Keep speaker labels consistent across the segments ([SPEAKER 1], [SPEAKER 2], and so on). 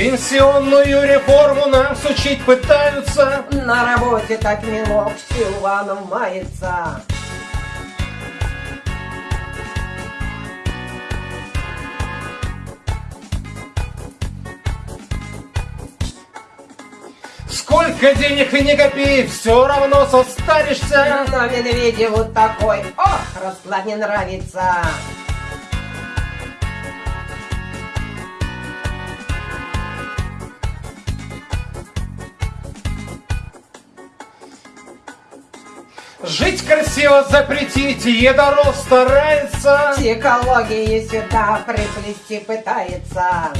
[SPEAKER 1] Пенсионную реформу нам сучить пытаются.
[SPEAKER 2] На работе так милок Силуанов мается.
[SPEAKER 1] Сколько денег и не копи, все равно состаришься.
[SPEAKER 2] Но Медведеву такой, ох, расклад не нравится.
[SPEAKER 1] Жить красиво запретить, едоров старается.
[SPEAKER 2] Психологии сюда приплести пытается.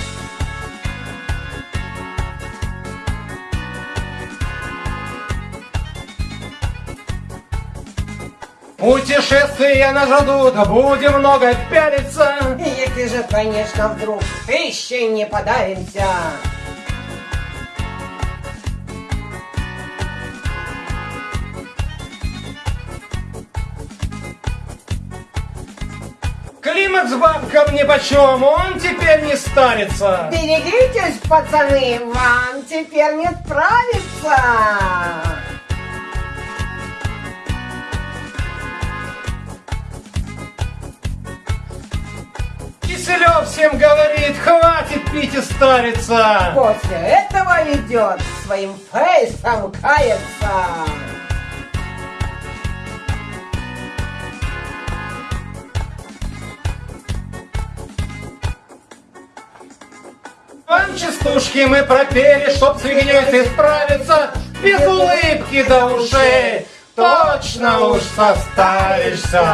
[SPEAKER 1] Путешествия нас ждут, будем много пялиться.
[SPEAKER 2] Если же, конечно, вдруг еще не подавимся.
[SPEAKER 1] Климат с бабкам нипочем, он теперь не старится.
[SPEAKER 2] Берегитесь, пацаны, вам теперь не справиться.
[SPEAKER 1] Киселев всем говорит, хватит пить и стариться.
[SPEAKER 2] После этого идет своим фейсом каяться.
[SPEAKER 1] Частушки мы пропели, чтоб с фигней справиться. Без улыбки до ушей точно уж состаришься.